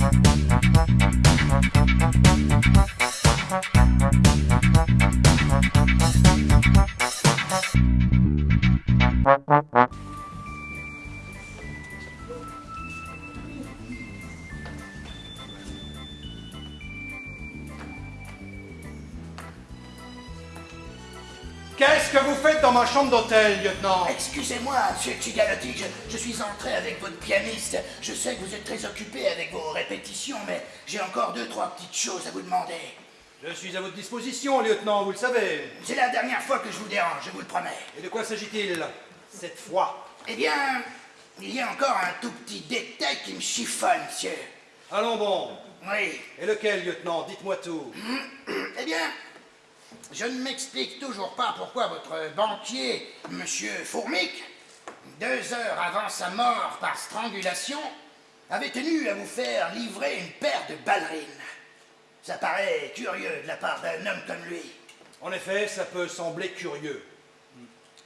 Thank Qu'est-ce que vous faites dans ma chambre d'hôtel, lieutenant Excusez-moi, monsieur Chigalotti, je, je suis entré avec votre pianiste. Je sais que vous êtes très occupé avec vos répétitions, mais j'ai encore deux, trois petites choses à vous demander. Je suis à votre disposition, lieutenant, vous le savez. C'est la dernière fois que je vous dérange, je vous le promets. Et de quoi s'agit-il Cette fois? Eh bien, il y a encore un tout petit détail qui me chiffonne, monsieur. Allons bon. Oui. Et lequel, lieutenant? Dites-moi tout. Eh bien, je ne m'explique toujours pas pourquoi votre banquier, monsieur Fourmic, deux heures avant sa mort par strangulation, avait tenu à vous faire livrer une paire de ballerines. Ça paraît curieux de la part d'un homme comme lui. En effet, ça peut sembler curieux.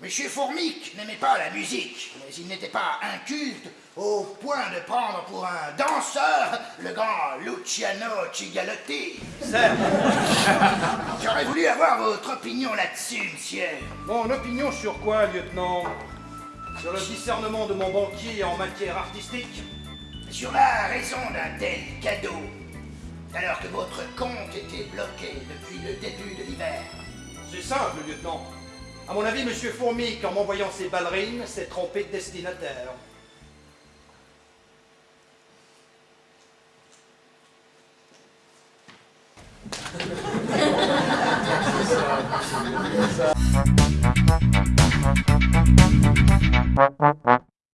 Monsieur Fourmic n'aimait pas la musique, mais il n'était pas inculte au point de prendre pour un danseur le grand Luciano Cigalotti. J'aurais voulu avoir votre opinion là-dessus, monsieur. mon opinion sur quoi, lieutenant? Sur le discernement de mon banquier en matière artistique? Sur la raison d'un tel cadeau, alors que votre compte était bloqué depuis le début de l'hiver. C'est simple, lieutenant. À mon avis, Monsieur Fourmic, en m'envoyant ses ballerines, s'est trompé de destinataire.